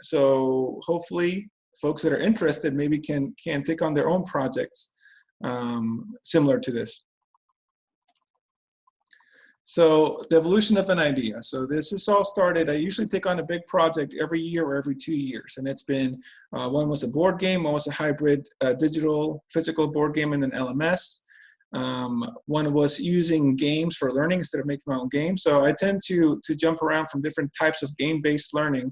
so hopefully folks that are interested maybe can, can take on their own projects um, similar to this. So the evolution of an idea. So this is all started, I usually take on a big project every year or every two years. And it's been, uh, one was a board game, one was a hybrid uh, digital physical board game and an LMS. Um, one was using games for learning instead of making my own game. So I tend to, to jump around from different types of game-based learning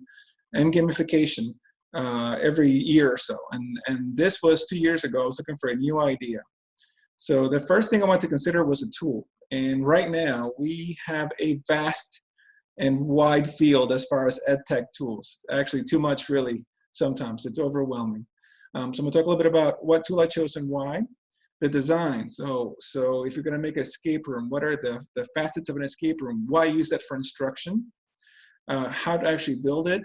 and gamification uh, every year or so. And, and this was two years ago, I was looking for a new idea. So the first thing I want to consider was a tool. And right now, we have a vast and wide field as far as ed tech tools. Actually, too much really sometimes. It's overwhelming. Um, so I'm gonna talk a little bit about what tool I chose and why. The design, so, so if you're gonna make an escape room, what are the, the facets of an escape room? Why use that for instruction? Uh, how to actually build it,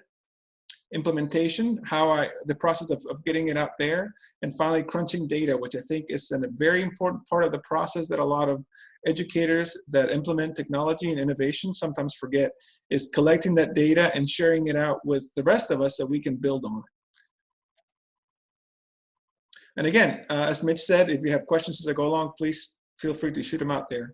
implementation, how I, the process of, of getting it out there, and finally crunching data, which I think is a very important part of the process that a lot of educators that implement technology and innovation sometimes forget, is collecting that data and sharing it out with the rest of us so we can build on it. And again, uh, as Mitch said, if you have questions as I go along, please feel free to shoot them out there.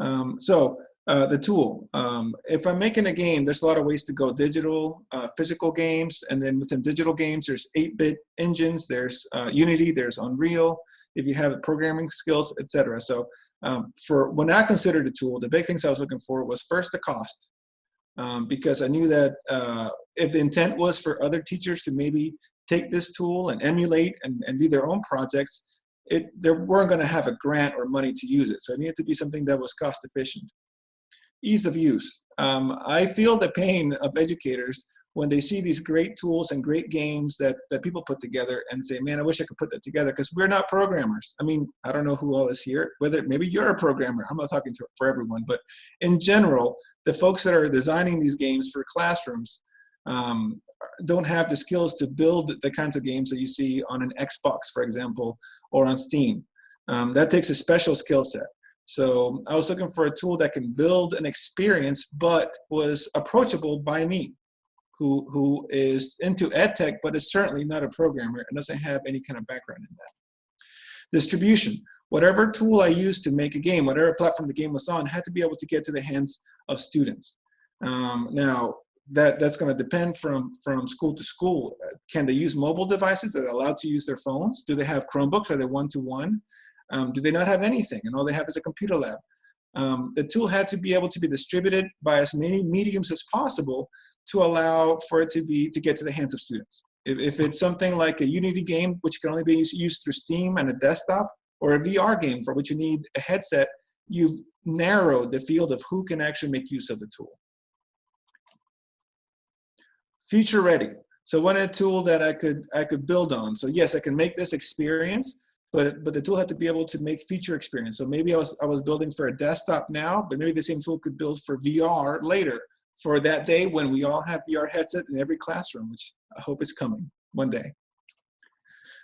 Um, so uh, the tool. Um, if I'm making a game, there's a lot of ways to go. Digital, uh, physical games, and then within digital games, there's 8-bit engines, there's uh, Unity, there's Unreal, if you have programming skills, etc. So um, for when I considered a tool, the big things I was looking for was first the cost. Um, because I knew that uh, if the intent was for other teachers to maybe take this tool and emulate and, and do their own projects, it, they weren't going to have a grant or money to use it. So it needed to be something that was cost efficient ease of use. Um, I feel the pain of educators when they see these great tools and great games that, that people put together and say, man, I wish I could put that together because we're not programmers. I mean, I don't know who all is here, whether maybe you're a programmer. I'm not talking to, for everyone, but in general, the folks that are designing these games for classrooms um, don't have the skills to build the kinds of games that you see on an Xbox, for example, or on Steam. Um, that takes a special skill set. So I was looking for a tool that can build an experience, but was approachable by me, who, who is into ed tech, but is certainly not a programmer and doesn't have any kind of background in that. Distribution. Whatever tool I used to make a game, whatever platform the game was on, had to be able to get to the hands of students. Um, now, that, that's going to depend from, from school to school. Can they use mobile devices that are allowed to use their phones? Do they have Chromebooks? Are they one-to-one? -one? Um, do they not have anything? And all they have is a computer lab. Um, the tool had to be able to be distributed by as many mediums as possible to allow for it to be to get to the hands of students. If, if it's something like a Unity game, which can only be used, through Steam and a desktop, or a VR game for which you need a headset, you've narrowed the field of who can actually make use of the tool. Future ready. So what a tool that I could I could build on. So yes, I can make this experience, but but the tool had to be able to make feature experience. So maybe I was I was building for a desktop now, but maybe the same tool could build for VR later for that day when we all have VR headset in every classroom, which I hope is coming one day.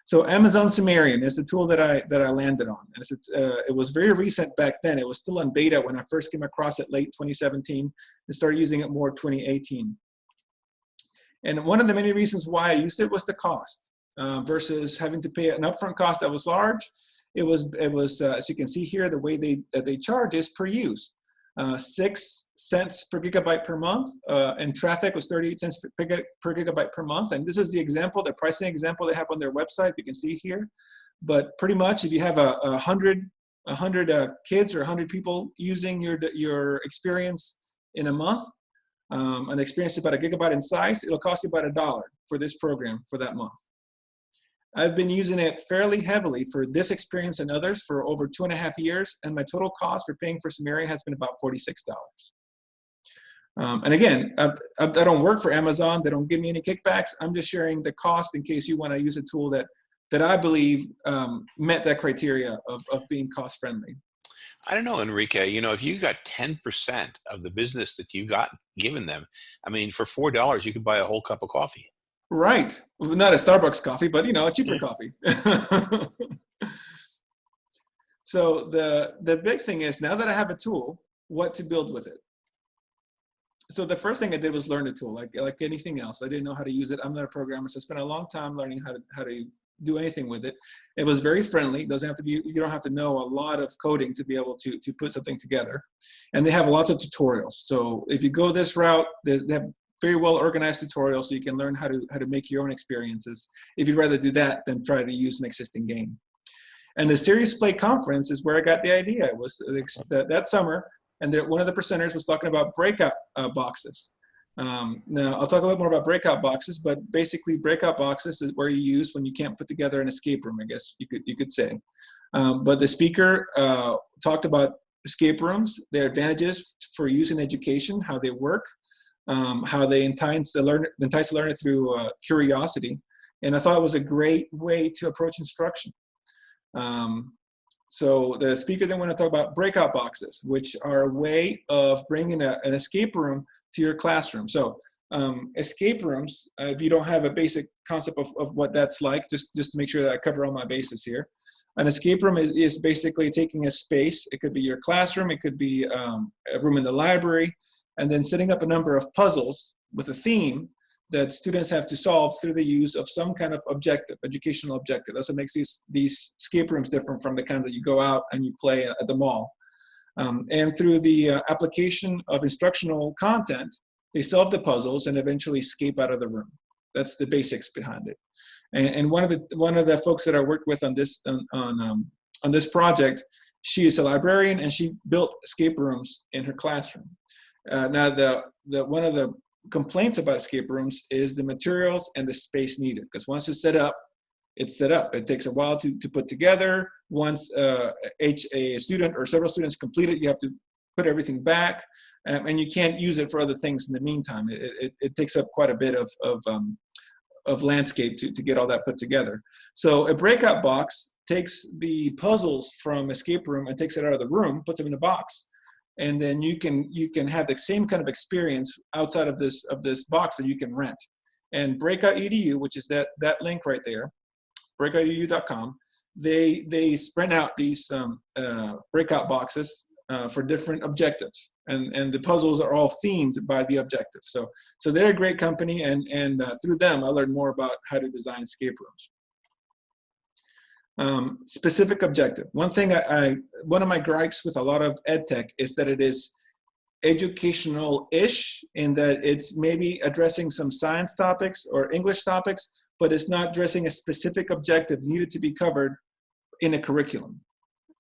So Amazon Sumerian is the tool that I that I landed on. And uh, it was very recent back then. It was still on beta when I first came across it late 2017 and started using it more 2018. And one of the many reasons why I used it was the cost. Uh, versus having to pay an upfront cost that was large. It was, it was uh, as you can see here, the way they, that they charge is per use. Uh, six cents per gigabyte per month, uh, and traffic was 38 cents per, per, gigabyte per month. And this is the example, the pricing example they have on their website, you can see here. But pretty much if you have a, a hundred, a hundred uh, kids or a hundred people using your, your experience in a month, um, an experience about a gigabyte in size, it'll cost you about a dollar for this program for that month. I've been using it fairly heavily for this experience and others for over two and a half years, and my total cost for paying for Sumerian has been about $46. Um, and again, I, I, don't work for Amazon. They don't give me any kickbacks. I'm just sharing the cost in case you want to use a tool that, that I believe um, met that criteria of, of being cost friendly. I don't know, Enrique, you know, if you got 10% of the business that you got given them, I mean, for $4, you could buy a whole cup of coffee. Right. Not a Starbucks coffee, but you know, a cheaper coffee. so the the big thing is now that I have a tool, what to build with it. so the first thing I did was learn the tool, like like anything else. I didn't know how to use it. I'm not a programmer, so I spent a long time learning how to how to do anything with it. It was very friendly. It doesn't have to be. You don't have to know a lot of coding to be able to to put something together. And they have lots of tutorials. So if you go this route, they, they have very well organized tutorials, so you can learn how to how to make your own experiences. If you'd rather do that than try to use an existing game. And the Serious Play conference is where I got the idea. It was that, summer and one of the presenters was talking about breakout uh, boxes. Um, now, I'll talk a little more about breakout boxes, but basically breakout boxes is where you use when you can't put together an escape room, I guess you could, you could say. Um, but the speaker uh, talked about escape rooms, their advantages for use in education, how they work, um, how they entice the learner, entice the learner through uh, curiosity. And I thought it was a great way to approach instruction. Um, so the speaker then went to talk about breakout boxes, which are a way of bringing a, an escape room to your classroom. So um, escape rooms, uh, if you don't have a basic concept of, of what that's like, just, just to make sure that I cover all my bases here. An escape room is, is basically taking a space. It could be your classroom, it could be um, a room in the library, and then setting up a number of puzzles with a theme that students have to solve through the use of some kind of objective, educational objective. That's what makes these, these escape rooms different from the kinds that you go out and you play at the mall. Um, and through the uh, application of instructional content, they solve the puzzles and eventually escape out of the room. That's the basics behind it. And, and one of the one of the folks that I worked with on this on on, um, on this project, she is a librarian and she built escape rooms in her classroom. Uh, now the the one of the complaints about escape rooms is the materials and the space needed. Because once it's set up, it's set up. It takes a while to, to put together. Once uh, H, a student or several students complete it, you have to put everything back. Um, and you can't use it for other things in the meantime. It, it, it takes up quite a bit of, of, um, of landscape to, to get all that put together. So a breakout box takes the puzzles from escape room and takes it out of the room, puts them in a box, and then you can you can have the same kind of experience outside of this of this box that you can rent. And breakout edu which is that that link right there breakoutedu.com they they spread out these um, uh, breakout boxes uh, for different objectives. And and the puzzles are all themed by the objective. So so they're a great company and and uh, through them i learned more about how to design escape rooms um, specific objective. One thing I, I, one of my gripes with a lot of ed tech is that it is educational-ish in that it's maybe addressing some science topics or English topics, but it's not addressing a specific objective needed to be covered in a curriculum.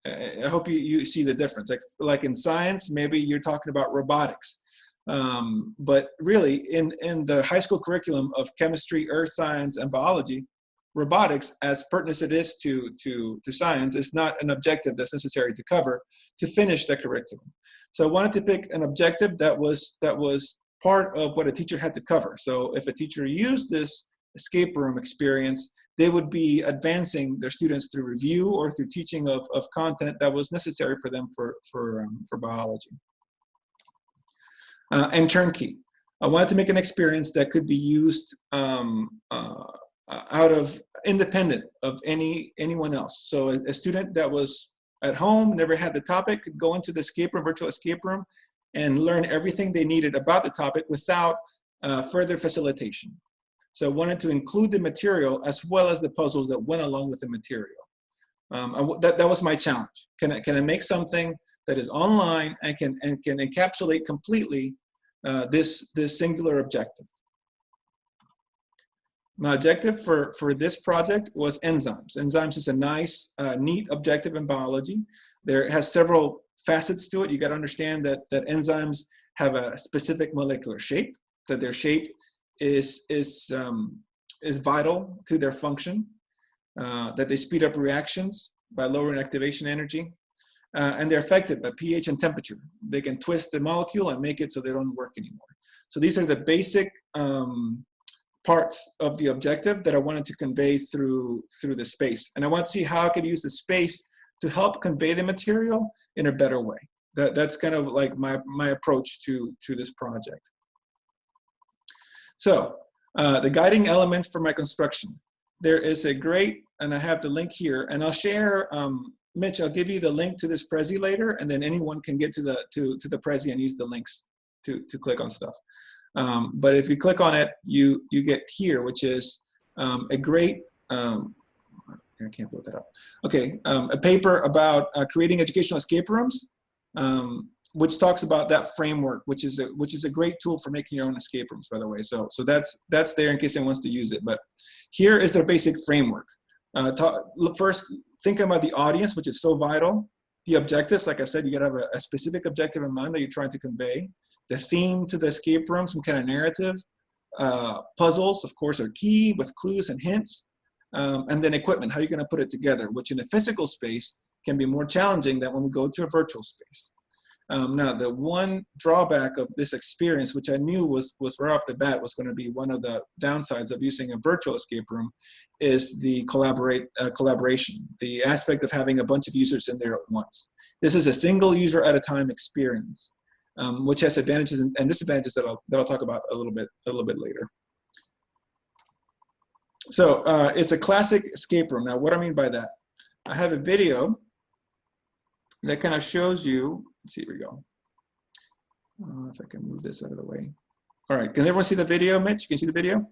I hope you, you see the difference. Like, like in science, maybe you're talking about robotics. Um, but really, in, in the high school curriculum of chemistry, earth science, and biology, robotics, as pertinent as it is to, to, to science, is not an objective that's necessary to cover to finish the curriculum. So I wanted to pick an objective that was, that was part of what a teacher had to cover. So if a teacher used this escape room experience, they would be advancing their students through review or through teaching of, of content that was necessary for them for, for, um, for biology. Uh, and turnkey. I wanted to make an experience that could be used um, uh, uh, out of independent of any anyone else. So a, a, student that was at home, never had the topic, could go into the escape room, virtual escape room, and learn everything they needed about the topic without uh, further facilitation. So I wanted to include the material as well as the puzzles that went along with the material. Um, that, that was my challenge. Can I, can I make something that is online and can, and can encapsulate completely uh, this, this singular objective? My objective for, for this project was enzymes. Enzymes is a nice, uh, neat objective in biology. There has several facets to it. You got to understand that, that enzymes have a specific molecular shape, that their shape is, is, um, is vital to their function, uh, that they speed up reactions by lowering activation energy, uh, and they're affected by pH and temperature. They can twist the molecule and make it so they don't work anymore. So these are the basic um, parts of the objective that I wanted to convey through, through the space. And I want to see how I could use the space to help convey the material in a better way. That, that's kind of like my, my approach to, to this project. So uh, the guiding elements for my construction. There is a great, and I have the link here, and I'll share, um, Mitch, I'll give you the link to this Prezi later, and then anyone can get to the, to, to the Prezi and use the links to, to click on stuff. Um, but if you click on it, you, you get here, which is um, a great, um, I can't blow that up. Okay, um, a paper about uh, creating educational escape rooms, um, which talks about that framework, which is a, which is a great tool for making your own escape rooms, by the way. So, so that's, that's there in case anyone wants to use it. But here is their basic framework. Uh, talk, first, thinking about the audience, which is so vital. The objectives, like I said, you gotta have a, a specific objective in mind that you're trying to convey. The theme to the escape room, some kind of narrative. Uh, puzzles, of course, are key with clues and hints. Um, and then equipment, how are you gonna put it together, which in a physical space can be more challenging than when we go to a virtual space. Um, now, the one drawback of this experience, which I knew was, was right off the bat was going to be one of the downsides of using a virtual escape room, is the collaborate uh, collaboration, the aspect of having a bunch of users in there at once. This is a single user at a time experience, um, which has advantages and, and disadvantages that I'll, that I'll talk about a little bit a little bit later. So uh, it's a classic escape room. Now, what I mean by that, I have a video that kind of shows you Let's see, here we go. Uh, if I can move this out of the way. All right, can everyone see the video, Mitch? Can you see the video?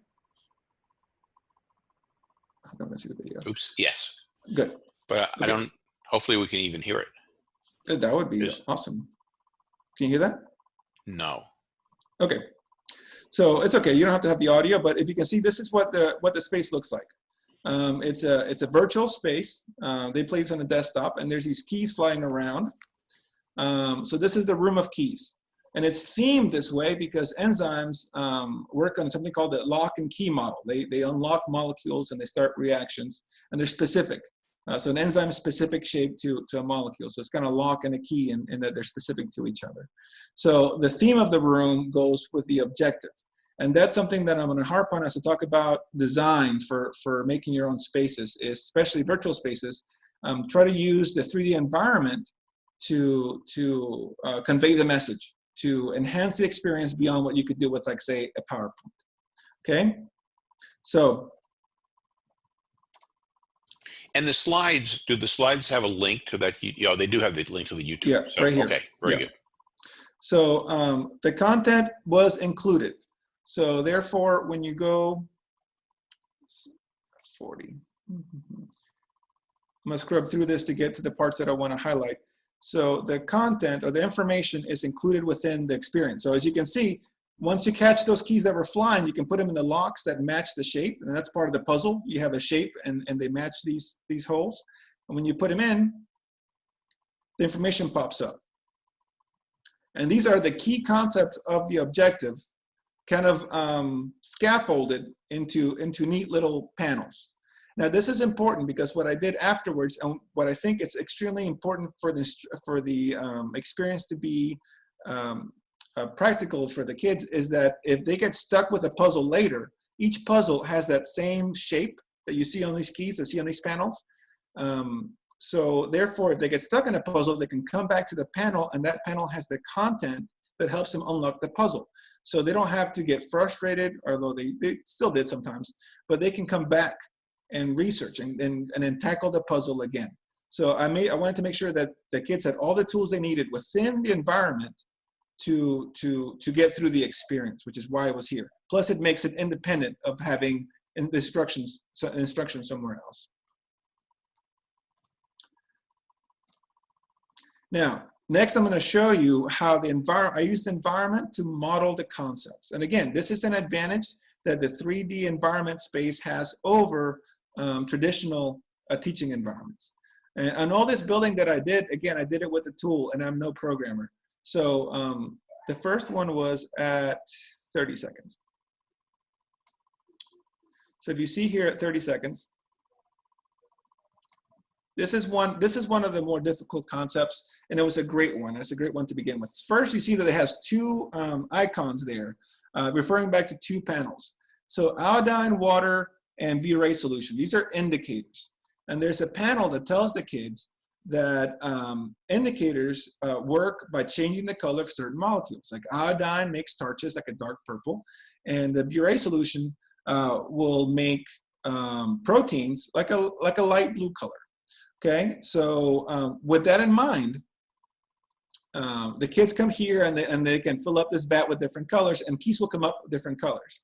I don't see the video. Oops, yes. Good. But I, Okay. I don't, hopefully we can even hear it. Uh, That would be Yes. awesome. Can you hear that? No. Okay. So it's okay. You don't have to have the audio, but if you can see, this is what the what the space looks like. Um, it's a it's a virtual space. Uh, they play this on a desktop, and there's these keys flying around. Um, so this is the room of keys. And it's themed this way because enzymes um, work on something called the lock and key model. They, they unlock molecules and they start reactions and they're specific. Uh, so an enzyme specific shape to, to a molecule. So it's kind of lock and a key in, in that they're specific to each other. So the theme of the room goes with the objective. And that's something that I'm going to harp on as I talk about design for, for making your own spaces, especially virtual spaces. Um, try to use the 3D environment to, to uh, convey the message, to enhance the experience beyond what you could do with, like, say, a PowerPoint. Okay? So, And the slides, do the slides have a link to that? You know, they do have the link to the YouTube. Yeah, so, right here. Okay, very Yeah. good. so um, the content was included. So therefore, when you go 40, I'm gonna scrub through this to get to the parts that I wanna highlight. So the content or the information is included within the experience. So as you can see, once you catch those keys that were flying, you can put them in the locks that match the shape, and that's part of the puzzle. You have a shape and, and they match these, these holes. And when you put them in, the information pops up. And these are the key concepts of the objective, kind of um, scaffolded into, into neat little panels. Now this is important because what I did afterwards, and what I think it's extremely important for this for the um, experience to be um, uh, practical for the kids, is that if they get stuck with a puzzle later, each puzzle has that same shape that you see on these keys, that see on these panels. Um, so therefore, if they get stuck in a puzzle, they can come back to the panel, and that panel has the content that helps them unlock the puzzle. So they don't have to get frustrated, although they, they still did sometimes, but they can come back and research and, and, and then tackle the puzzle again. So I made I wanted to make sure that the kids had all the tools they needed within the environment to to to get through the experience, which is why I was here. Plus, it makes it independent of having in- instructions instruction somewhere else. Now, next I'm going to show you how the environment, I use the environment to model the concepts. And again, this is an advantage that the 3D environment space has over um, traditional uh, teaching environments. And, and all this building that I did, again, I did it with the tool and I'm no programmer. So um, the first one was at 30 seconds. So if you see here at 30 seconds, this is one this is one of the more difficult concepts and it was a great one. It's a great one to begin with. First you see that it has two um, icons there uh, referring back to two panels. So iodine water and biuret solution. These are indicators. And there's a panel that tells the kids that um, indicators uh, work by changing the color of certain molecules. Like iodine makes starches like a dark purple and the biuret solution uh, will make um, proteins like a like a light blue color. Okay, so um, with that in mind, um, the kids come here and they, and they can fill up this vat with different colors and keys will come up with different colors.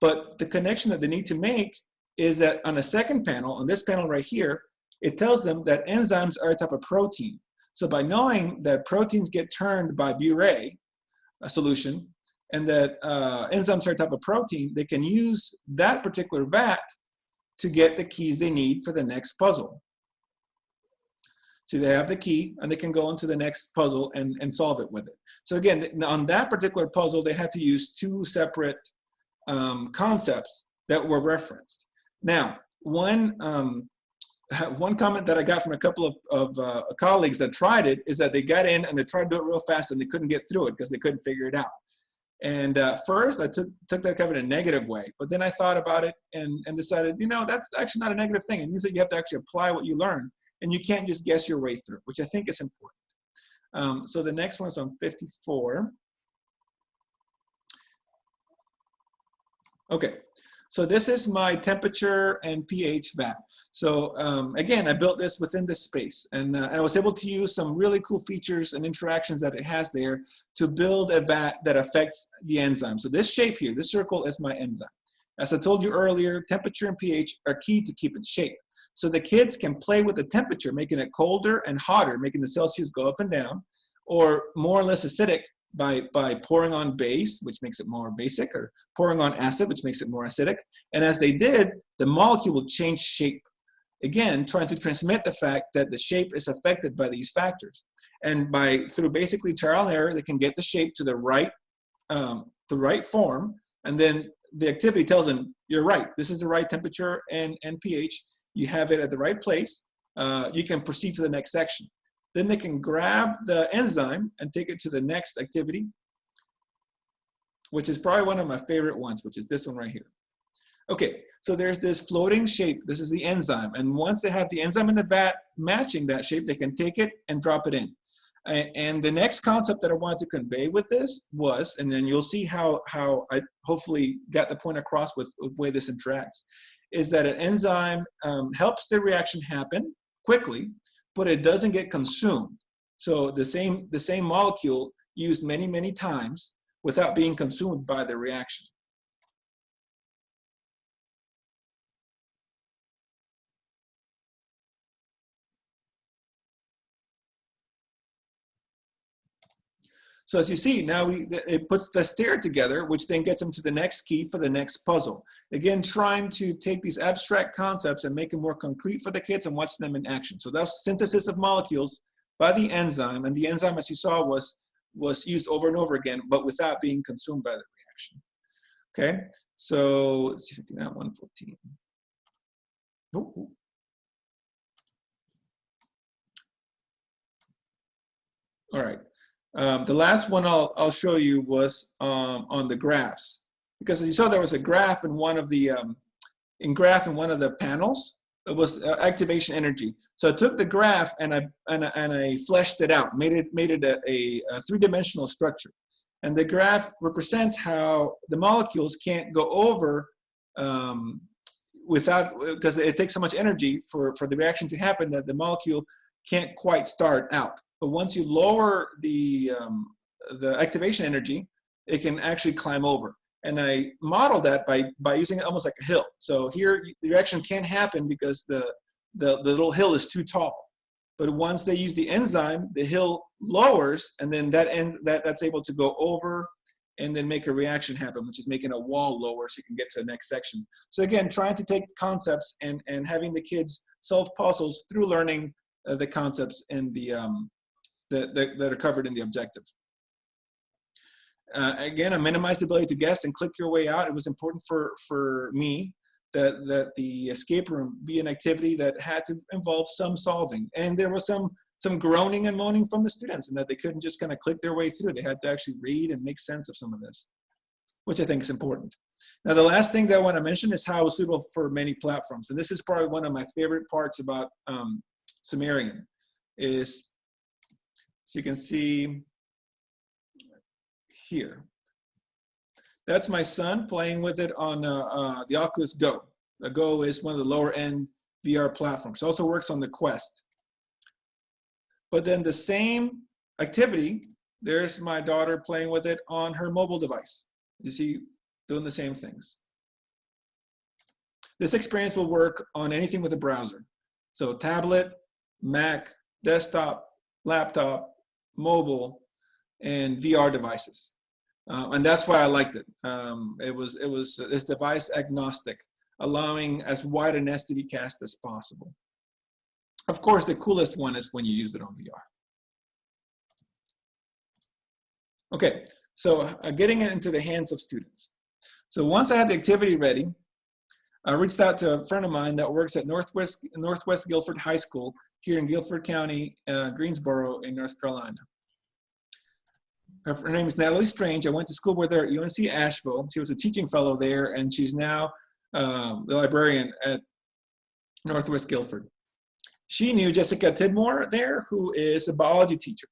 But the connection that they need to make is that on the second panel, on this panel right here, it tells them that enzymes are a type of protein. So by knowing that proteins get turned by Biuret, a solution, and that uh, enzymes are a type of protein, they can use that particular vat to get the keys they need for the next puzzle. So they have the key and they can go into the next puzzle and, and solve it with it. So again, on that particular puzzle, they had to use two separate um, concepts that were referenced. Now, one, um, one comment that I got from a couple of, of uh, colleagues that tried it is that they got in and they tried to do it real fast and they couldn't get through it because they couldn't figure it out. And uh, first, I took, took that kind of in a negative way, but then I thought about it and, and decided, you know, that's actually not a negative thing. It means that you have to actually apply what you learn and you can't just guess your way through, which I think is important. Um, so the next one's on 54. Okay, so this is my temperature and pH vat. So um, again, I built this within this space and, uh, I was able to use some really cool features and interactions that it has there to build a vat that affects the enzyme. So this shape here, this circle is my enzyme. As I told you earlier, temperature and pH are key to keep its shape. So the kids can play with the temperature, making it colder and hotter, making the Celsius go up and down, or more or less acidic by, by pouring on base, which makes it more basic, or pouring on acid, which makes it more acidic. And as they did, the molecule will change shape. Again, trying to transmit the fact that the shape is affected by these factors. And by through basically trial and error, they can get the shape to the right, um, the right form, and then the activity tells them, you're right, this is the right temperature and, and pH, you have it at the right place, uh, you can proceed to the next section. Then they can grab the enzyme and take it to the next activity, which is probably one of my favorite ones, which is this one right here. Okay, so there's this floating shape. This is the enzyme. And once they have the enzyme in the vat matching that shape, they can take it and drop it in. And the next concept that I wanted to convey with this was, and then you'll see how, how I hopefully got the point across with, the way this interacts, is that an enzyme um, helps the reaction happen quickly, but it doesn't get consumed. So the same, the same molecule used many, many times without being consumed by the reaction. So as you see, now we, it puts the stair together, which then gets them to the next key for the next puzzle. Again, trying to take these abstract concepts and make them more concrete for the kids and watch them in action. So that's synthesis of molecules by the enzyme. And the enzyme, as you saw, was, was used over and over again, but without being consumed by the reaction. Okay, so let's see, 59, 114. Oh, All right. Um, the last one I'll, I'll show you was um, on the graphs. Because as you saw, there was a graph in one of the, um, in graph in one of the panels. It was uh, activation energy. So I took the graph and I, and I, and I fleshed it out, made it, made it a, a, a three-dimensional structure. And the graph represents how the molecules can't go over um, without, because it takes so much energy for, for the reaction to happen that the molecule can't quite start out. But once you lower the, um, the activation energy, it can actually climb over. And I model that by, by using it almost like a hill. So here the reaction can't happen because the, the, the little hill is too tall. But once they use the enzyme, the hill lowers and then that ends that, that's able to go over and then make a reaction happen, which is making a wall lower so you can get to the next section. So again, trying to take concepts and, and having the kids solve puzzles through learning uh, the concepts in the, um, that, that, that are covered in the objective. Uh, again, I minimized the ability to guess and click your way out. It was important for, for me that, that the escape room be an activity that had to involve some solving. And there was some, some groaning and moaning from the students and that they couldn't just kind of click their way through. They had to actually read and make sense of some of this, which I think is important. Now, the last thing that I want to mention is how it's suitable for many platforms. And this is probably one of my favorite parts about um, Sumerian is so you can see here. That's my son playing with it on uh, uh, the Oculus Go. The Go is one of the lower end VR platforms. It also works on the Quest. But then the same activity, there's my daughter playing with it on her mobile device. You see, doing the same things. This experience will work on anything with a browser. So tablet, Mac, desktop, laptop, mobile, and VR devices. Uh, and that's why I liked it. Um, it was it was it's device agnostic, allowing as wide an STD cast as possible. Of course, the coolest one is when you use it on VR. Okay, so uh, getting it into the hands of students. So once I had the activity ready, I reached out to a friend of mine that works at Northwest, Northwest Guilford High School here in Guilford County, uh, Greensboro in North Carolina. Her, her, name is Natalie Strange. I went to school with her at UNC Asheville. She was a teaching fellow there, and she's now um, the librarian at Northwest Guilford. She knew Jessica Tidmore there, who is a biology teacher.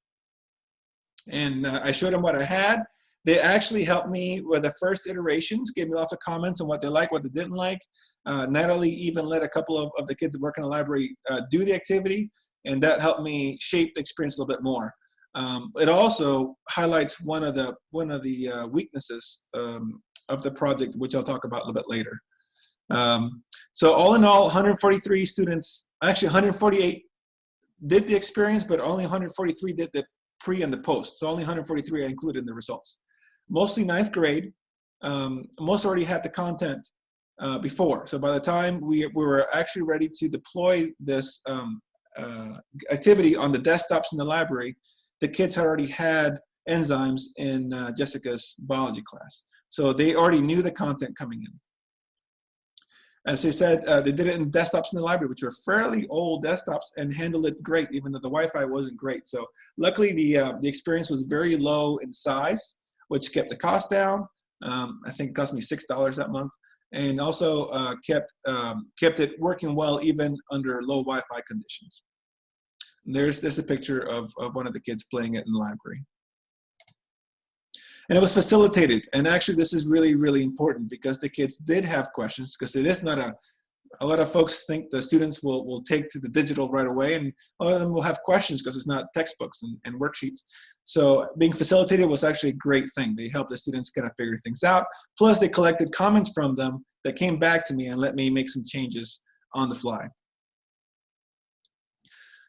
And uh, I showed them what I had. They actually helped me with the first iterations, gave me lots of comments on what they liked, what they didn't like. Uh, Natalie even let a couple of, of the kids that work in the library uh, do the activity, and that helped me shape the experience a little bit more. Um, it also highlights one of the one of the uh, weaknesses um, of the project, which I'll talk about a little bit later. Um, so all in all, 143 students, actually 148 did the experience, but only 143 did the pre and the post. So only 143 I included in the results. Mostly ninth grade. Um, most already had the content uh, before. So by the time we, we were actually ready to deploy this um, uh, activity on the desktops in the library, the kids had already had enzymes in uh, Jessica's biology class. So they already knew the content coming in. As they said, uh, they did it in desktops in the library, which were fairly old desktops and handled it great, even though the Wi-Fi wasn't great. So luckily the, uh, the experience was very low in size, which kept the cost down. Um, I think it cost me $6 that month and also uh, kept, um, kept it working well even under low Wi-Fi conditions. And there's, there's a picture of, of one of the kids playing it in the library. And it was facilitated. And actually, this is really, really important because the kids did have questions because it is not a, a lot of folks think the students will, will take to the digital right away and a lot of them will have questions because it's not textbooks and, and worksheets. So being facilitated was actually a great thing. They helped the students kind of figure things out. Plus they collected comments from them that came back to me and let me make some changes on the fly.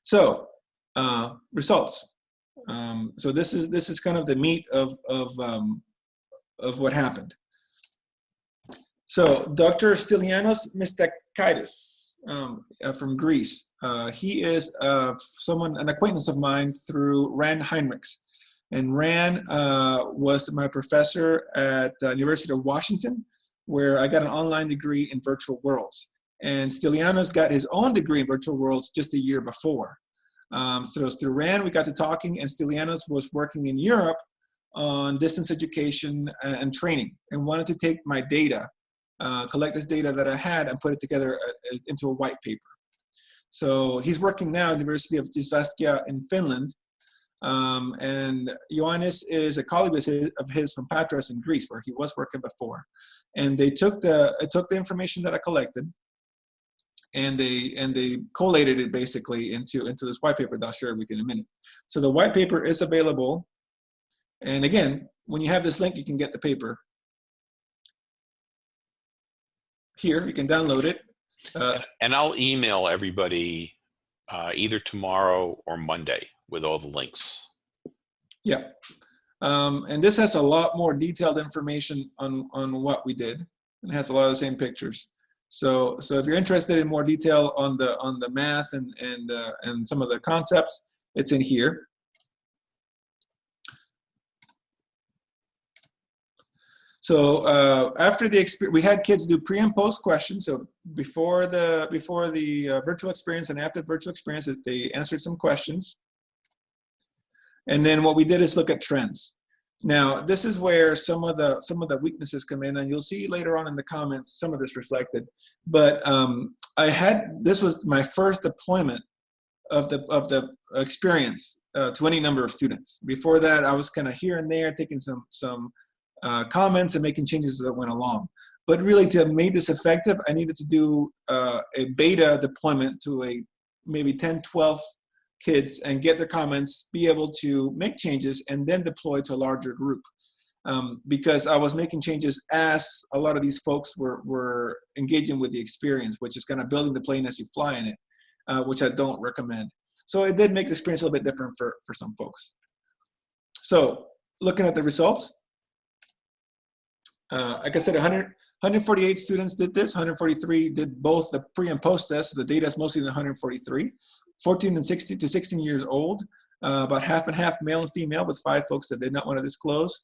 So uh, results. Um, so this is this is kind of the meat of of um, of what happened. So Dr. Stylianos Mystakidis um, uh, from Greece. Uh, he is uh, someone, an acquaintance of mine through Ran Hinrichs. And Ran uh, was my professor at the University of Washington, where I got an online degree in virtual worlds. And Stylianos got his own degree in virtual worlds just a year before. Um, so through RAN, we got to talking, and Stylianos was working in Europe on distance education and training, and wanted to take my data, uh, collect this data that I had, and put it together uh, into a white paper. So he's working now at the University of Jyväskylä in Finland, um, and Ioannis is a colleague of his, of his, from Patras in Greece, where he was working before. And they took the took the information that I collected, and they and they collated it basically into into this white paper that I'll share with you in a minute. So the white paper is available, and again, when you have this link, you can get the paper here. You can download it, uh, and I'll email everybody uh, either tomorrow or Monday with all the links. Yeah, um, and this has a lot more detailed information on on what we did, and has a lot of the same pictures. So, so if you're interested in more detail on the on the math and and uh, and some of the concepts, it's in here. So uh, after the experience, we had kids do pre and post questions. So before the before the uh, virtual experience and after the virtual experience, they answered some questions. And then what we did is look at trends. Now, this is where some of the some of the weaknesses come in, and you'll see later on in the comments some of this reflected. But um, I had this was my first deployment of the of the experience uh, to any number of students. Before that, I was kind of here and there taking some some uh, comments and making changes that went along. But really, to make this effective, I needed to do uh, a beta deployment to a maybe 10, 12 kids and get their comments, be able to make changes, and then deploy to a larger group. Um, because I was making changes as a lot of these folks were, were engaging with the experience, which is kind of building the plane as you fly in it, uh, which I don't recommend. So it did make the experience a little bit different for, for some folks. So looking at the results, uh, like I said, 100, 148 students did this, 143 did both the pre and post test. So the data is mostly in 143. 14 and 16 to 16 years old, uh, about half and half male and female with five folks that did not want to disclose.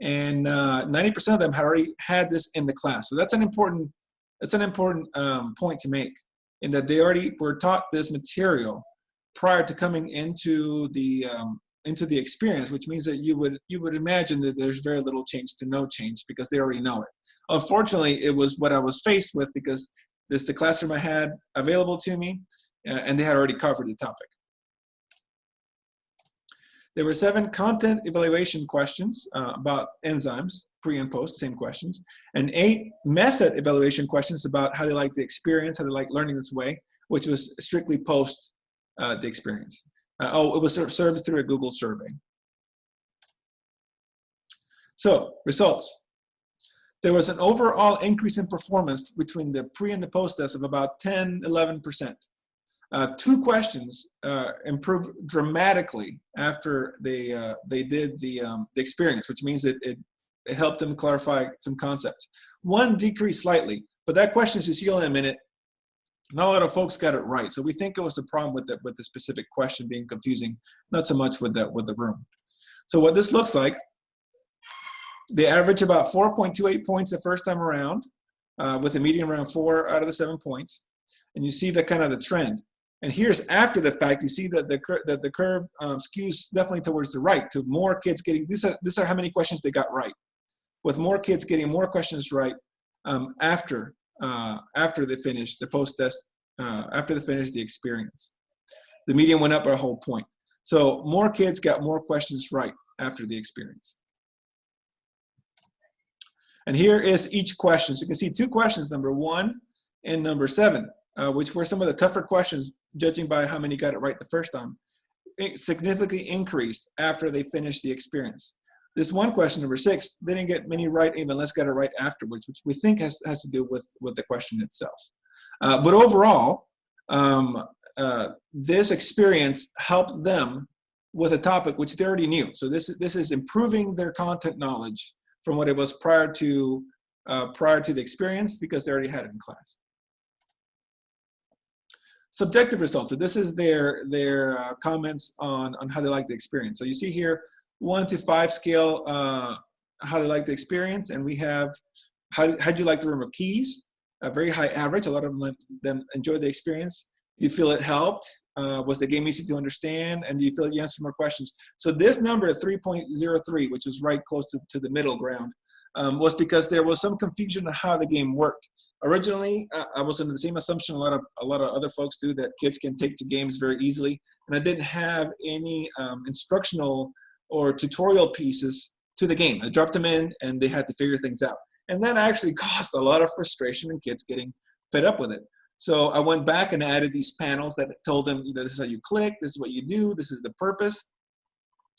And 90% uh, of them had already had this in the class. So that's an important, that's an important um, point to make in that they already were taught this material prior to coming into the um, into the experience, which means that you would you would imagine that there's very little change to no change because they already know it. Unfortunately, it was what I was faced with because this the classroom I had available to me, uh, and they had already covered the topic. There were seven content evaluation questions uh, about enzymes, pre and post, same questions, and eight method evaluation questions about how they like the experience, how they like learning this way, which was strictly post uh, the experience. Uh, oh, it was served through a Google survey. So, results. There was an overall increase in performance between the pre and the post test of about 10, 11%. Uh, two questions uh, improved dramatically after they uh, they did the um, the experience, which means that it it helped them clarify some concepts. One decreased slightly, but that question, see in a minute, not a lot of folks got it right. So we think it was a problem with the with the specific question being confusing, not so much with the with the room. So what this looks like, they average about 4.28 points the first time around, uh, with a median around four out of the seven points, and you see the kind of the trend. And here's after the fact, you see that the, that the curve um, skews definitely towards the right to more kids getting, these are, these are how many questions they got right. With more kids getting more questions right um, after, uh, after they finish the post-test, uh, after they finish the experience. The median went up by a whole point. So more kids got more questions right after the experience. And here is each question. So you can see two questions, number one and number seven, uh, which were some of the tougher questions judging by how many got it right the first time, significantly increased after they finished the experience. This one question, number six, they didn't get many right, even let's get it right afterwards, which we think has, has to do with, with the question itself. Uh, but overall, um, uh, this experience helped them with a topic which they already knew. So this, this is improving their content knowledge from what it was prior to, uh, prior to the experience because they already had it in class subjective results. So this is their, their uh, comments on, on how they like the experience. So you see here, one to five scale, uh, how they like the experience. And we have, how, how'd you like the room of keys? A very high average. A lot of them, enjoyed the experience. Do you feel it helped? Uh, was the game easy to understand? And do you feel you answered more questions? So this number, 3.03, which is right close to, to the middle ground, um, was because there was some confusion on how the game worked originally uh, I was under the same assumption a lot of a lot of other folks do that kids can take to games very easily, and I didn't have any um, instructional or tutorial pieces to the game. I dropped them in, and they had to figure things out, and that actually caused a lot of frustration and kids getting fed up with it. So I went back and added these panels that told them, you know, this is how you click, this is what you do, this is the purpose,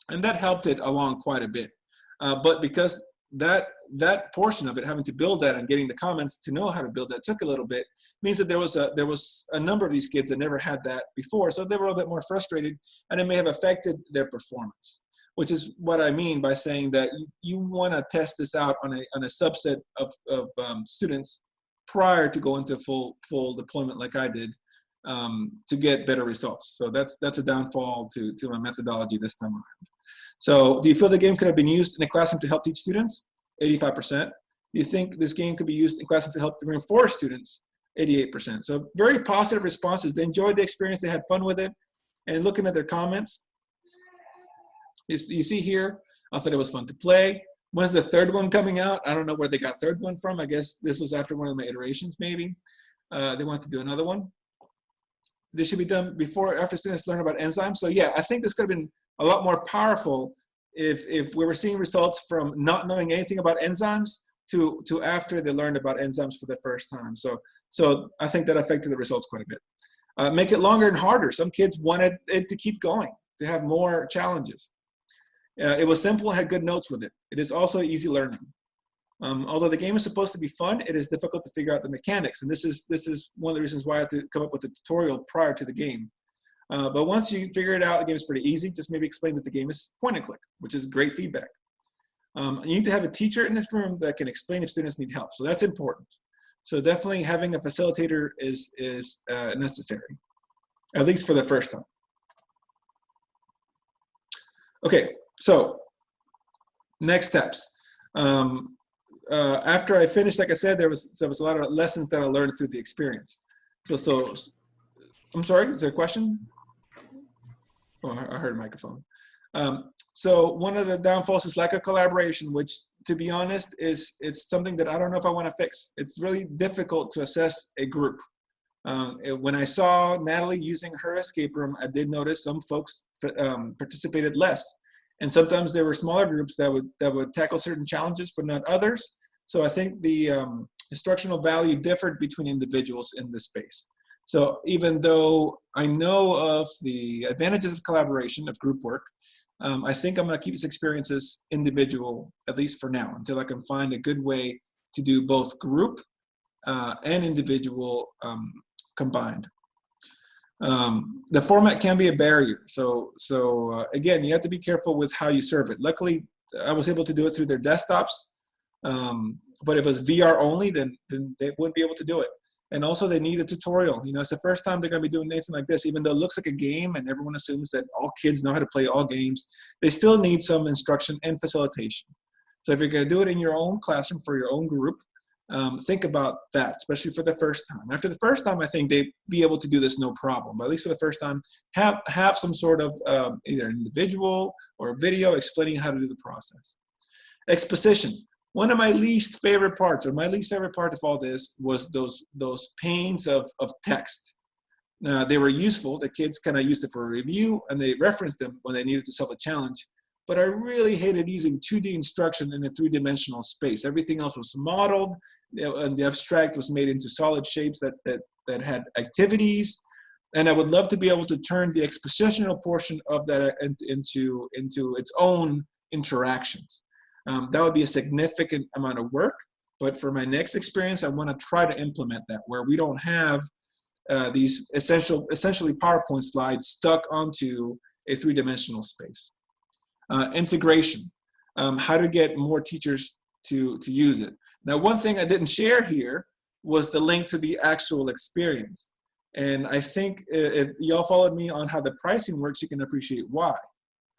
and that helped it along quite a bit. Uh, but because that that portion of it, having to build that and getting the comments to know how to build that took a little bit, means that there was a there was a number of these kids that never had that before, so they were a little bit more frustrated, and it may have affected their performance. Which is what I mean by saying that you, you want to test this out on a on a subset of of um, students prior to going to full full deployment like I did um, to get better results. So that's that's a downfall to to my methodology this time around. So do you feel the game could have been used in a classroom to help teach students? 85%. Do you think this game could be used in classroom to help to reinforce students? 88%. So very positive responses. They enjoyed the experience. They had fun with it. And looking at their comments, you, see here, I thought it was fun to play. When's the third one coming out? I don't know where they got third one from. I guess this was after one of my iterations, maybe. Uh, they want to do another one. This should be done before after students learn about enzymes. So yeah, I think this could have been a lot more powerful if, if we were seeing results from not knowing anything about enzymes to, to after they learned about enzymes for the first time. So, so I think that affected the results quite a bit. Uh, make it longer and harder. Some kids wanted it to keep going, to have more challenges. Uh, it was simple had good notes with it. It is also easy learning. Um, although the game is supposed to be fun, it is difficult to figure out the mechanics. And this is, this is one of the reasons why I had to come up with a tutorial prior to the game. Uh, but once you figure it out, the game is pretty easy. Just maybe explain that the game is point and click, which is great feedback. Um, you need to have a teacher in this room that can explain if students need help. So that's important. So definitely having a facilitator is, is uh, necessary, at least for the first time. Okay, so next steps. Um, uh, after I finished, like I said, there was there was a lot of lessons that I learned through the experience. So, so I'm sorry, is there a question? Oh, I heard a microphone. Um, so one of the downfalls is lack of collaboration, which to be honest is it's something that I don't know if I want to fix. It's really difficult to assess a group. Um, when I saw Natalie using her escape room, I did notice some folks um, participated less. And sometimes there were smaller groups that would that would tackle certain challenges, but not others. So I think the um, instructional value differed between individuals in this space. So even though I know of the advantages of collaboration, of group work, um, I think I'm gonna keep this experiences individual, at least for now, until I can find a good way to do both group uh, and individual um, combined. Um, the format can be a barrier. So, so uh, again, you have to be careful with how you serve it. Luckily, I was able to do it through their desktops. Um, but if it was VR only, then, then they wouldn't be able to do it. And also they need a tutorial. You know, it's the first time they're gonna be doing anything like this, even though it looks like a game and everyone assumes that all kids know how to play all games, they still need some instruction and facilitation. So if you're gonna do it in your own classroom for your own group, um, think about that, especially for the first time. After the first time, I think they'd be able to do this no problem. But at least for the first time, have, have some sort of um, either individual or video explaining how to do the process. Exposition. One of my least favorite parts, or my least favorite part of all this, was those, those panes of, of text. Now, they were useful. The kids kind of used it for review, and they referenced them when they needed to solve a challenge but I really hated using 2D instruction in a three-dimensional space. Everything else was modeled, and the abstract was made into solid shapes that, that, that had activities. And I would love to be able to turn the expositional portion of that into, into its own interactions. Um, that would be a significant amount of work, but for my next experience, I want to try to implement that where we don't have uh, these essential, essentially PowerPoint slides stuck onto a three-dimensional space. Uh, integration, um, how to get more teachers to, to use it. Now, one thing I didn't share here was the link to the actual experience. And I think if y'all followed me on how the pricing works, you can appreciate why.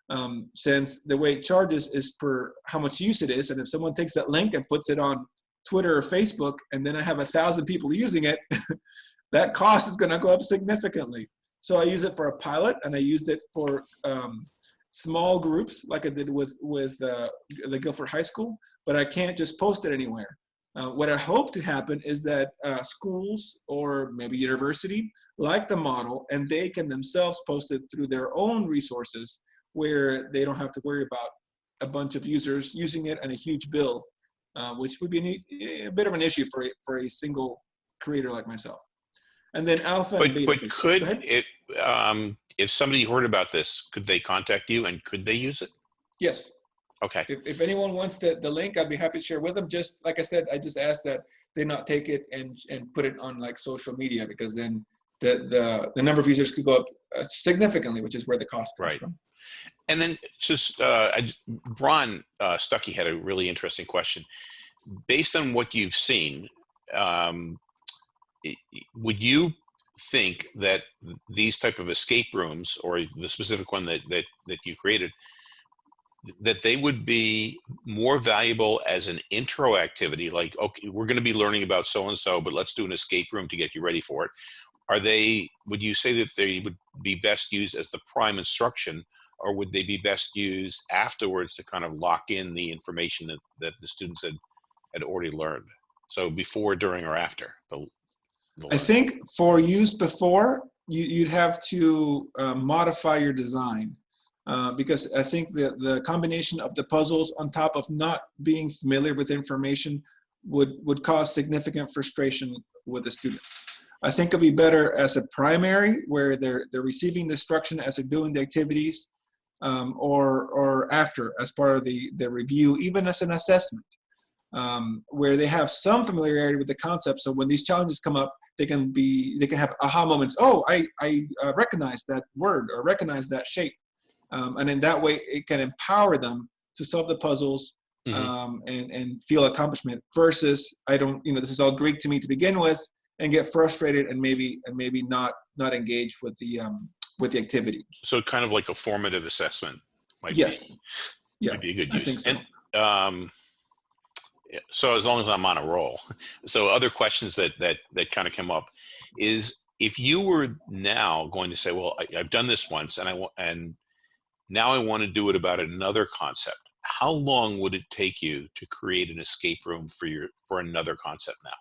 Um, since the way it charges is per how much use it is. And if someone takes that link and puts it on Twitter or Facebook, and then I have a thousand people using it, that cost is gonna go up significantly. So I use it for a pilot and I used it for um, small groups like I did with, with uh, the Guilford High School, but I can't just post it anywhere. Uh, what I hope to happen is that uh, schools or maybe university like the model and they can themselves post it through their own resources where they don't have to worry about a bunch of users using it and a huge bill, uh, which would be a, a, bit of an issue for a, for a single creator like myself. And then alpha but, But could it, um, if somebody heard about this, could they contact you and could they use it? Yes. Okay. If, if anyone wants the, the link, I'd be happy to share with them. Just like I said, I just ask that they not take it and, and put it on like social media because then the, the, the number of users could go up uh, significantly, which is where the cost comes right. from. And then just, uh, I, Ron uh, Stuckey had a really interesting question. Based on what you've seen, um, would you think that these type of escape rooms or the specific one that, that, that you created, that they would be more valuable as an intro activity, like, okay, we're going to be learning about so-and-so, but let's do an escape room to get you ready for it. Are they, would you say that they would be best used as the prime instruction, or would they be best used afterwards to kind of lock in the information that, that the students had, had already learned? So before, during, or after the, I think for use before, you, would have to uh, modify your design uh, because I think that the combination of the puzzles on top of not being familiar with information would, would cause significant frustration with the students. I think it'd be better as a primary where they're they're receiving the instruction as they're doing the activities, um, or or after as part of the the review, even as an assessment, um, where they have some familiarity with the concept. So when these challenges come up, they can be they can have aha moments. Oh, I I uh, recognize that word or recognize that shape, um, and in that way it can empower them to solve the puzzles Mhm. um, and and feel accomplishment. Versus I don't you know this is all Greek to me to begin with, and get frustrated and maybe and maybe not not engage with the um, with the activity. So kind of like a formative assessment might Yes. be Yeah, might be a good I use. think so. And um, so as long as I'm on a roll. So other questions that that that kind of come up is if you were now going to say, well, I, I've done this once, and I want and now I want to do it about another concept. How long would it take you to create an escape room for your for another concept now?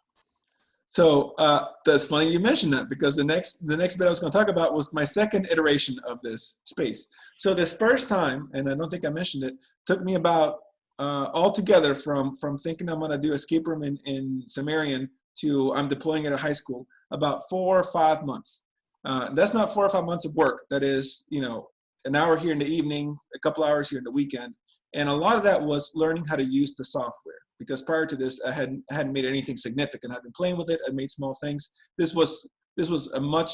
So uh, that's funny you mentioned that because the next the next bit I was going to talk about was my second iteration of this space. So this first time, and I don't think I mentioned it, took me about uh, altogether from from thinking I'm to do escape room in in Sumerian to I'm deploying it at high school about four or five months. Uh, that's not four or five months of work. That is, you know, an hour here in the evening, a couple hours here in the weekend, and a lot of that was learning how to use the software because prior to this I hadn't I hadn't made anything significant. I'd been playing with it. I made small things. This was this was a much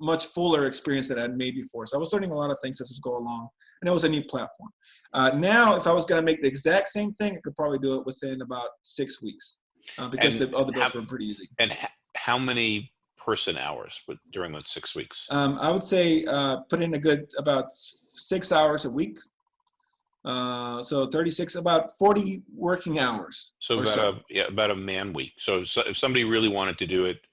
much fuller experience that I'd made before. So I was learning a lot of things as we go along, and it was a new platform. Uh, now, if I was going to make the exact same thing, I could probably do it within about six weeks uh, because And the other bits how- were pretty easy. And h- how many person hours with, during those six weeks? Um, I would say uh, put in a good about six hours a week. Uh, so 36, about 40 working hours. So about so. a yeah about a man week. So if, so if somebody really wanted to do it,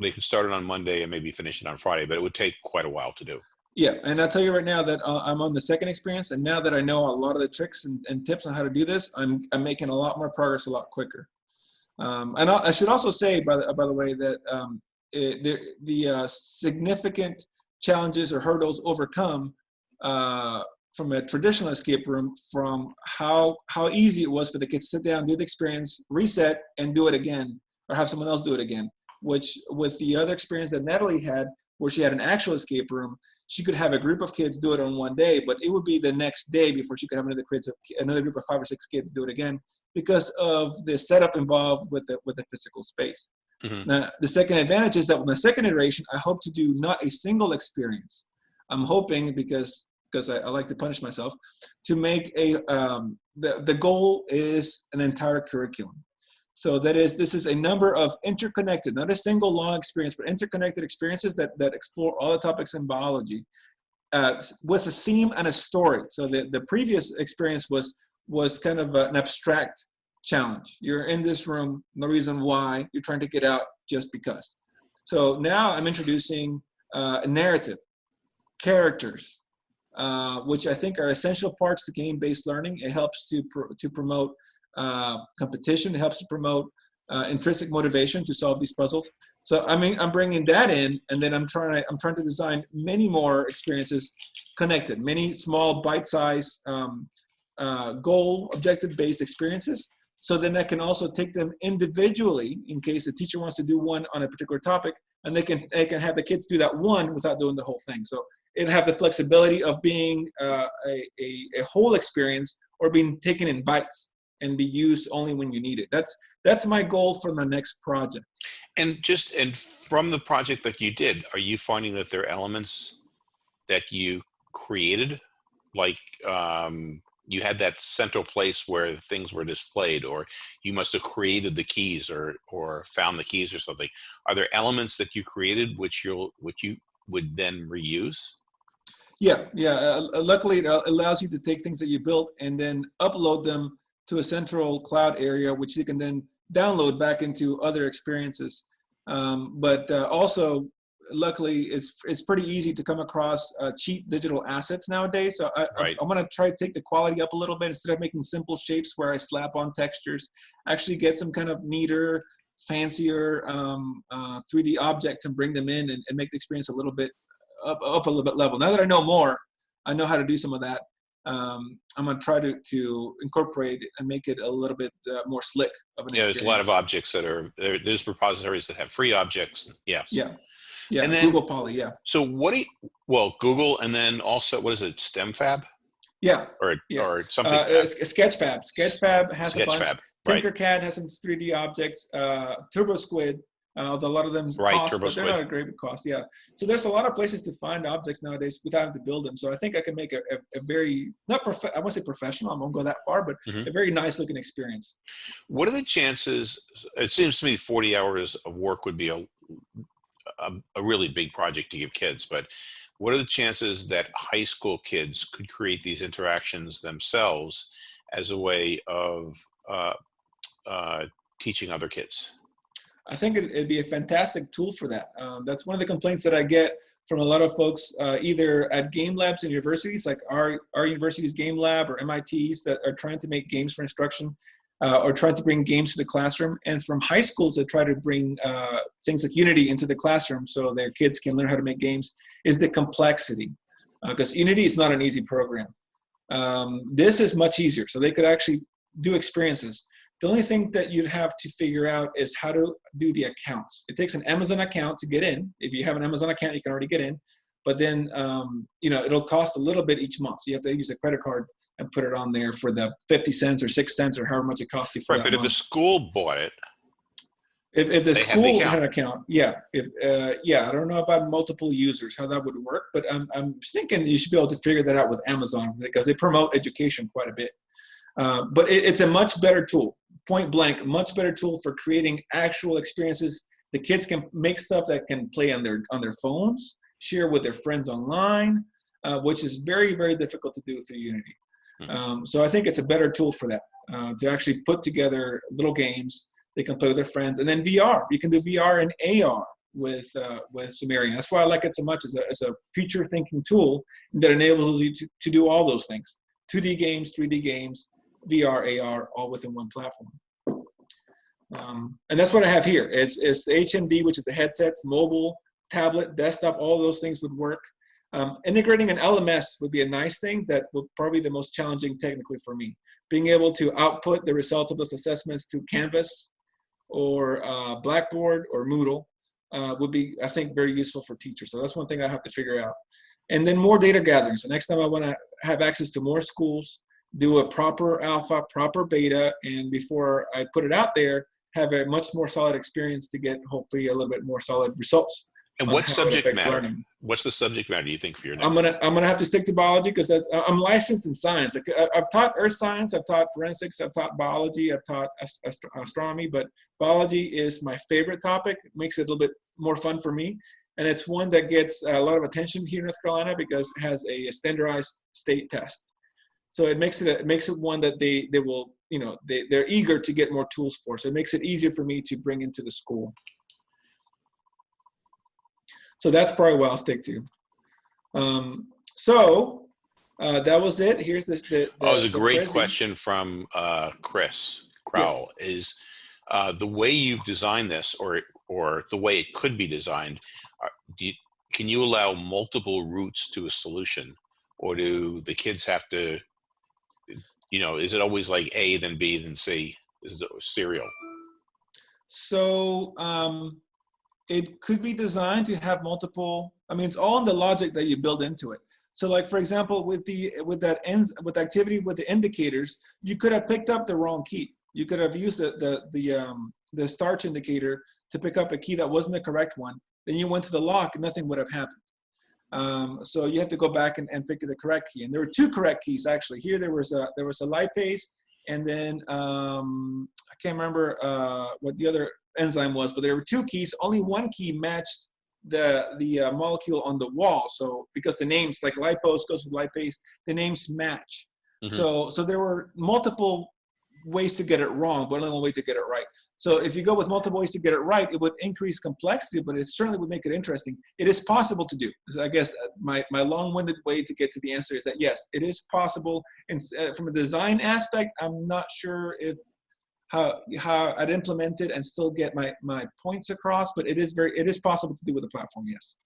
they could start it on Monday and maybe finish it on Friday, but it would take quite a while to do. Yeah, and I'll tell you right now that uh, I'm on the second experience, and now that I know a lot of the tricks and, and tips on how to do this, I'm I'm making a lot more progress a lot quicker. Um, and I, I should also say, by the, by the way, that um, it, the, the uh, significant challenges or hurdles overcome uh, from a traditional escape room, from how how easy it was for the kids to sit down, do the experience, reset, and do it again, or have someone else do it again. Which with the other experience that Natalie had, where she had an actual escape room, she could have a group of kids do it on one day, but it would be the next day before she could have another kids, another group of five or six kids do it again because of the setup involved with the with the physical space. Mhm. Now, the second advantage is that with the second iteration, I hope to do not a single experience. I'm hoping because because I, I like to punish myself to make a um, the the goal is an entire curriculum. So that is, this is a number of interconnected, not a single long experience, but interconnected experiences that, that explore all the topics in biology uh, with a theme and a story. So the, the previous experience was, was kind of an abstract challenge. You're in this room, no reason why, you're trying to get out just because. So now I'm introducing uh, a narrative, characters, uh, which I think are essential parts to game-based learning. It helps to, pr to promote uh, competition. It helps to promote uh, intrinsic motivation to solve these puzzles. So I mean, I'm bringing that in, and then I'm trying to I'm trying to design many more experiences connected, many small bite-sized um, uh, goal objective-based experiences. So then I can also take them individually in case the teacher wants to do one on a particular topic, and they can they can have the kids do that one without doing the whole thing. So it have the flexibility of being uh, a, a, a whole experience or being taken in bites and be used only when you need it. That's that's my goal for my next project. And just and from the project that you did, are you finding that there are elements that you created, like um, you had that central place where things were displayed, or you must have created the keys, or or found the keys, or something? Are there elements that you created which you'll which you would then reuse? Yeah, yeah. Uh, luckily, it allows you to take things that you built and then upload them to a central cloud area, which you can then download back into other experiences. Um, but uh, also, luckily, it's it's pretty easy to come across uh, cheap digital assets nowadays. So I, Right. I, am going to try to take the quality up a little bit instead of making simple shapes where I slap on textures. Actually, get some kind of neater, fancier um, uh, 3D objects and bring them in and, and make the experience a little bit up, up a little bit level. Now that I know more, I know how to do some of that. Um, I'm gonna try to to incorporate it and make it a little bit uh, more slick of an Yeah, there's a lot of objects that are there, there's repositories that have free objects. Yeah. Yeah, yeah. And then- Google Poly, yeah, So what do you, well, Google and then also what is it, STEMFab yeah. or Yeah. or something? Uh, Sketchfab. Sketchfab has a bunch. Sketchfab, right? Tinkercad has some 3D objects. Uh, Turbo Squid, uh, a lot of them Right, cost, but they're not a great cost. Yeah. So there's a lot of places to find objects nowadays without having to build them. So I think I can make a, a, a very not prof- I won't say professional. I won't go that far, but Mhm. a very nice looking experience. What are the chances? It seems to me 40 hours of work would be a, a, a really big project to give kids, but what are the chances that high school kids could create these interactions themselves as a way of uh, uh, teaching other kids? I think it, it'd be a fantastic tool for that. Um, that's one of the complaints that I get from a lot of folks, uh, either at game labs in universities, like our, our university's game lab or MIT's that are trying to make games for instruction uh, or trying to bring games to the classroom, and from high schools that try to bring uh, things like Unity into the classroom so their kids can learn how to make games, is the complexity. Because Unity is not an easy program. Um, this is much easier, so they could actually do experiences. The only thing that you'd have to figure out is how to do the accounts. It takes an Amazon account to get in. If you have an Amazon account, you can already get in. But then, um, you know, it'll cost a little bit each month. So you have to use a credit card and put it on there for the 50 cents or six cents or however much it costs you for Right, that but if the school bought it, If, if the have the school had an account, yeah, if uh, yeah, I don't know about multiple users how that would work, but I'm I'm thinking you should be able to figure that out with Amazon because they promote education quite a bit. Uh, but it, it's a much better tool, point blank, much better tool for creating actual experiences. The kids can make stuff that can play on their on their phones, share with their friends online, uh, which is very very difficult to do through Unity. Mhm. Um, so I think it's a better tool for that uh, to actually put together little games they can play with their friends, and then VR. You can do VR and AR with uh, with Sumerian. That's why I like it so much as a, as a future thinking tool that enables you to, to do all those things: 2D games, 3D games, VR, AR, all within one platform. Um, and that's what I have here. It's it's the HMD, which is the headsets, mobile, tablet, desktop. All those things would work. Um, integrating an LMS would be a nice thing. That would probably the most challenging technically for me. Being able to output the results of those assessments to Canvas or uh, Blackboard or Moodle uh, would be, I think, very useful for teachers. So that's one thing I have to figure out. And then more data gathering. So next time I want to have access to more schools, do a proper alpha, proper beta, and before I put it out there, have a much more solid experience to get hopefully a little bit more solid results. and what subject matter? learning. What's the subject matter do you think for your next? I'm gonna I'm gonna have to stick to biology because that's I'm licensed in science. I- I've taught earth science, I've taught forensics, I've taught biology, I've taught ast- ast- astronomy, but biology is my favorite topic. It makes it a little bit more fun for me, and it's one that gets a lot of attention here in North Carolina because it has a standardized state test. So it makes it a, it makes it one that they they will you know they they're eager to get more tools for. So it makes it easier for me to bring into the school. So that's probably what I'll stick to. Um, so uh, that was it. Here's the. the, the Oh, it was a great question from uh, Chris Crowell. Is uh, the way you've designed this, or or the way it could be designed, do you, can you allow multiple routes to a solution, or do the kids have to? You know, is it always like A then B then C? Is it serial? So um, it could be designed to have multiple. I mean, it's all in the logic that you build into it. So, like for example, with the with that ends with activity with the indicators, you could have picked up the wrong key. You could have used the the the um, the starch indicator to pick up a key that wasn't the correct one. Then you went to the lock, and nothing would have happened. Um, so you have to go back and, and pick the correct key. And there were two correct keys actually. Here there was a there was a lipase, and then um, I can't remember uh, what the other enzyme was, but there were two keys. Only one key matched the the uh, molecule on the wall. So because the names like lipose goes with lipase, the names match. Mhm. So so there were multiple ways to get it wrong, but only one way to get it right. So if you go with multiple ways to get it right, it would increase complexity, but it certainly would make it interesting. It is possible to do. So I guess uh, my, my long-winded way to get to the answer is that yes, it is possible. And uh, from a design aspect, I'm not sure if how how I'd implement it and still get my my points across, but it is very it is possible to do with the platform. Yes.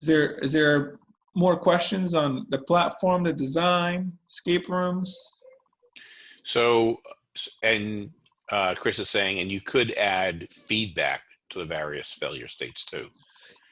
Is there is there more questions on the platform, the design, escape rooms? So, and uh, Chris is saying, and you could add feedback to the various failure states too,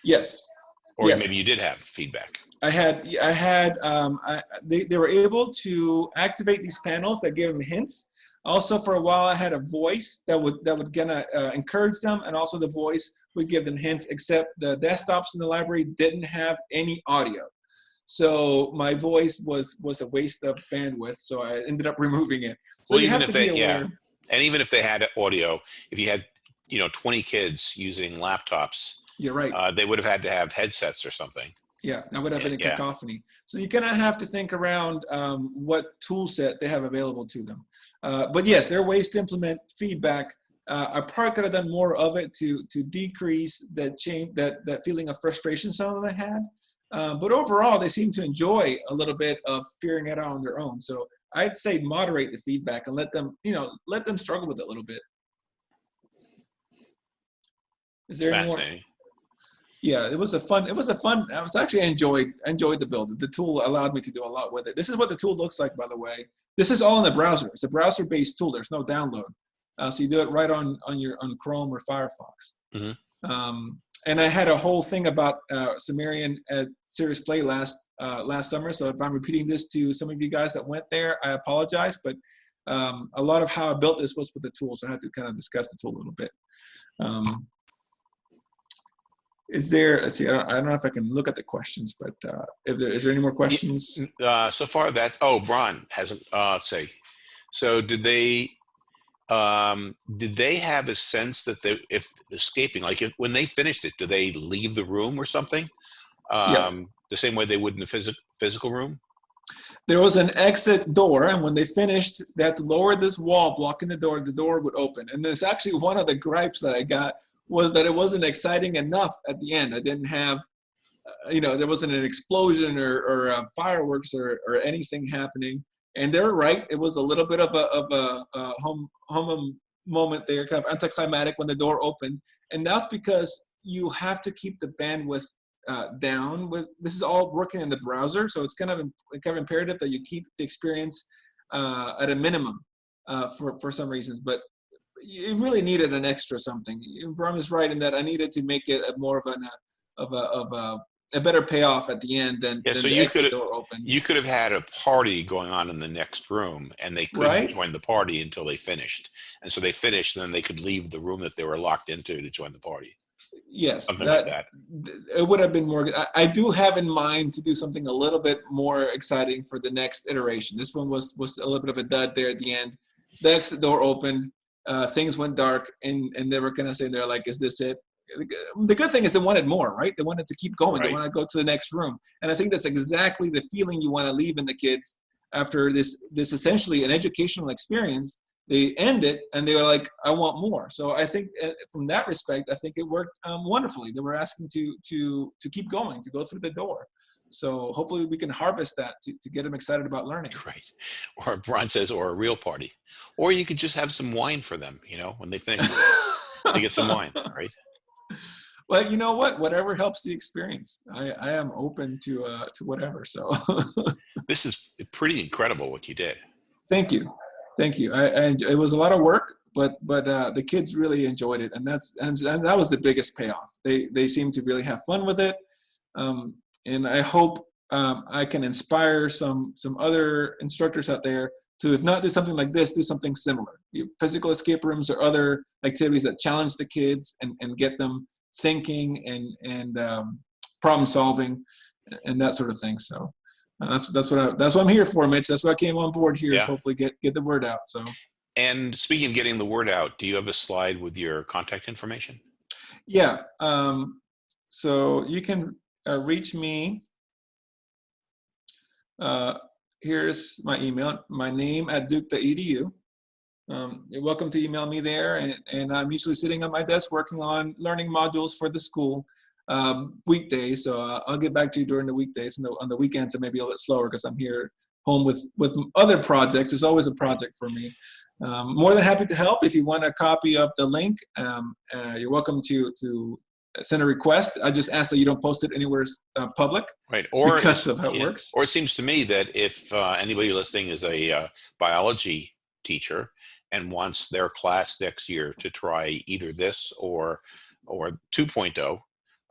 Yes. or Yes. maybe you did have feedback. I had, I had, um, I, they, they were able to activate these panels that gave them hints. Also, for a while, I had a voice that would that would gonna uh, encourage them, and also the voice would give them hints. Except the desktops in the library didn't have any audio, so my voice was was a waste of bandwidth. So I ended up removing it. So Well, even if they- yeah. And even if they had audio, if you had, you know, 20 kids using laptops, You're right. uh, they would have had to have headsets or something. Yeah, that would have been a Yeah. cacophony. So you kind gonna have to think around um, what tool set they have available to them. Uh, but yes, there are ways to implement feedback. Uh, I probably could have done more of it to to decrease that change that that feeling of frustration some of them had. Uh, but overall, they seem to enjoy a little bit of figuring it out on their own. So I'd say moderate the feedback and let them, you know, let them struggle with it a little bit. Is there any more? Fascinating. yeah it was a fun it was a fun i was actually enjoyed enjoyed the build the tool allowed me to do a lot with it this is what the tool looks like by the way this is all in the browser it's a browser based tool there's no download uh, so you do it right on on your on chrome or firefox Mhm. um, and i had a whole thing about uh, sumerian at serious play last uh, last summer so if i'm repeating this to some of you guys that went there i apologize but um, a lot of how i built this was with the tool so i had to kind of discuss the tool a little bit um, is there, let's see, I don't, I don't know if I can look at the questions, but uh, if there, is there any more questions? Uh, so far that, oh, Brian hasn't, uh, let's see. So did they, um, did they have a sense that they, if escaping, like if, when they finished it, do they leave the room or something? Um, Yeah. the same way they would in the physical physical room? There was an exit door, and when they finished, they had to lower this wall blocking the door, the door would open. And there's actually one of the gripes that I got was that it wasn't exciting enough at the end. I didn't have, uh, you know, there wasn't an explosion or, or uh, fireworks or, or anything happening. And they're right. It was a little bit of a, of a, a home, home moment there, kind of anticlimactic when the door opened. And that's because you have to keep the bandwidth uh, down with this is all working in the browser so it's kind of kind of imperative that you keep the experience uh, at a minimum uh, for for some reasons but you really needed an extra something Bram is right in that I needed to make it a more of an uh, of a of a, a better payoff at the end than, Yeah, than so the you exit could've- door open You could have had a party going on in the next room and they couldn't Right. join the party until they finished. And so they finished and then they could leave the room that they were locked into to join the party. yes Something that, like that. it would have been more I, I do have in mind to do something a little bit more exciting for the next iteration this one was was a little bit of a dud there at the end the exit door opened uh, things went dark and and they were kind of saying they're like is this it the good thing is they wanted more right? They wanted to keep going. They want to go to the next room. And i think that's exactly the feeling you want to leave in the kids after this this essentially an educational experience. They end it and they were like i want more. So i think uh, from that respect i think it worked um, wonderfully. They were asking to to to keep going to go through the door. So hopefully we can harvest that to, to get them excited about learning. Right. Or Bron says, or a real party. Or you could just have some wine for them, you know, when they finish, they get some wine, right? well you know what? Whatever helps the experience. I i am open to uh to whatever so. This is pretty incredible what you did. thank you. Thank you. I, I it was a lot of work but but uh the kids really enjoyed it and that's and, and that was the biggest payoff. They they seem to really have fun with it um and i hope um, i can inspire some some other instructors out there to if not do something like this do something similar physical escape rooms or other activities that challenge the kids and and get them thinking and and um, problem solving and that sort of thing so uh, that's that's what I, that's what I'm here for, Mitch. That's why I came on board here. Is Yeah. hopefully get get the word out. So And speaking of getting the word out, do you have a slide with your contact information? yeah, um, so you can uh, reach me. Uh, here's my email, my name at duke.edu. Um, you're welcome to email me there, and, and I'm usually sitting at my desk working on learning modules for the school um, weekdays. So uh, I'll get back to you during the weekdays, and the, on the weekends it may be a little slower because I'm here home with with other projects. There's always a project for me. Um, more than happy to help. If you want a copy of the link, um, uh, you're welcome to to send a request. I just ask that you don't post it anywhere uh, public Right. Or because of how it works. Or it seems to me that if uh, anybody listening is a uh, biology teacher and wants their class next year to try either this or or 2.0,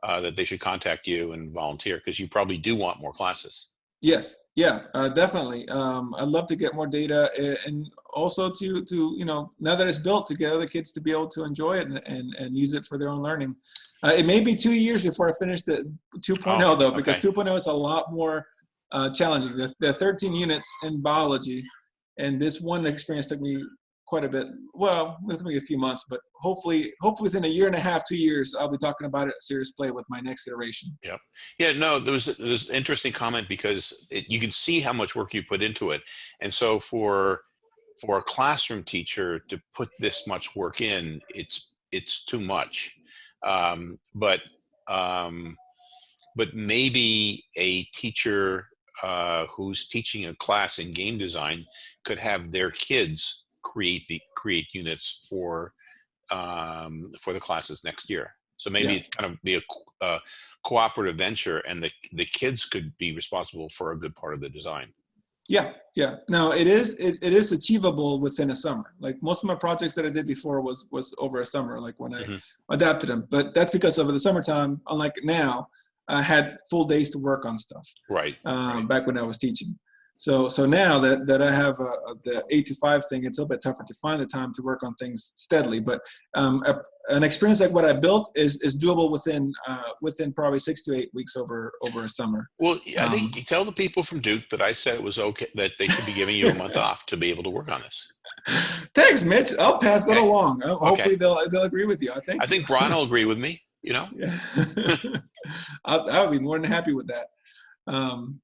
uh, that they should contact you and volunteer because you probably do want more classes. Yes, yeah, uh, definitely. Um, I'd love to get more data and also to to you know now that it's built to get other kids to be able to enjoy it and and, and use it for their own learning. Uh, it may be two years before I finish the 2.0 Oh, though because okay. 2.0 is a lot more uh, challenging. The, the 13 units in biology, and this one experience took me quite a bit. Well, it took me a few months, but hopefully, hopefully within a year and a half, two years, I'll be talking about it at Serious Play with my next iteration. Yeah, no, there was, there was an interesting comment because it, you can see how much work you put into it. And so for for a classroom teacher to put this much work in, it's it's too much. Um, but um, but maybe a teacher uh, who's teaching a class in game design could have their kids create the create units for um, for the classes next year. So maybe Yeah. it kind of be a, co- uh, cooperative venture, and the the kids could be responsible for a good part of the design. Yeah, yeah. No, it is it, it is achievable within a summer. Like most of my projects that I did before was was over a summer, like when I Mhm. adapted them. But that's because of the summertime. Unlike now, I had full days to work on stuff. Right. Um, Right. Back when I was teaching. So so now that that I have uh, the eight to five thing, it's a little bit tougher to find the time to work on things steadily. But um, a, an experience like what I built is is doable within uh, within probably six to eight weeks over over a summer. Well, I Um, think you tell the people from Duke that I said it was okay that they should be giving you a month off to be able to work on this. Thanks, Mitch. I'll pass that Okay. along. Uh, Hopefully they'll they'll agree with you. I think. I think Brian will agree with me. You know. Yeah. I, I would be more than happy with that. Um,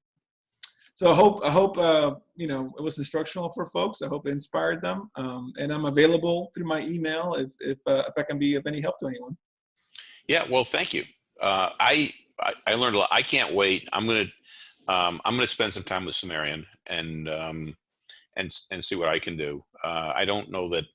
so I hope I hope uh, you know it was instructional for folks. I hope it inspired them. Um, and I'm available through my email if if, uh, if I can be of any help to anyone. Yeah. Well, thank you. Uh, I, I I learned a lot. I can't wait. I'm gonna um, I'm gonna spend some time with Sumerian and um, and and see what I can do. Uh, I don't know that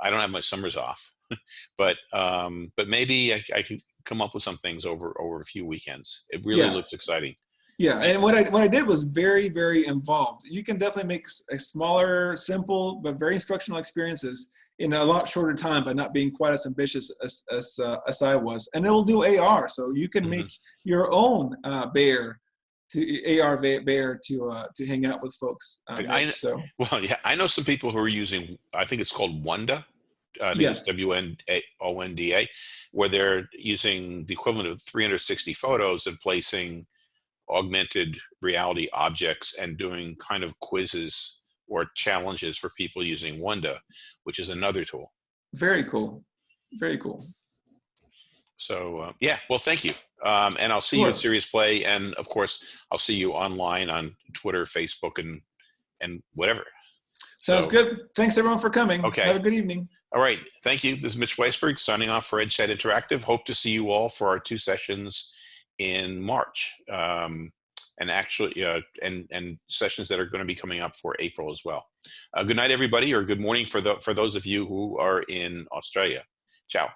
I don't have my summers off, but um, but maybe I, I could come up with some things over over a few weekends. It really Yeah. looks exciting. Yeah, and what I what I did was very very involved. You can definitely make a smaller, simple but very instructional experiences in a lot shorter time by not being quite as ambitious as as, uh, as I was. And it will do AR, so you can Mhm. make your own uh, bear to AR bear to uh, to hang out with folks. Uh, I- I- next. so Well, yeah, I know some people who are using. I think it's called Wonda. I think Yeah. it's W N A O N D A, where they're using the equivalent of 360 photos and placing augmented reality objects and doing kind of quizzes or challenges for people using Wonda, which is another tool. very cool, very cool. So uh, yeah, well, thank you, um, and I'll see you at Serious Play, and of course, I'll see you online on Twitter, Facebook, and and whatever. Sounds So- good. Thanks everyone for coming. Okay. Have a good evening. All right. Thank you. This is Mitch Weisberg signing off for EdChat Interactive. Hope to see you all for our two sessions in March. Um, and actually, uh, and and sessions that are going to be coming up for April as well. Uh, good night, everybody, or good morning for the for those of you who are in Australia. Ciao.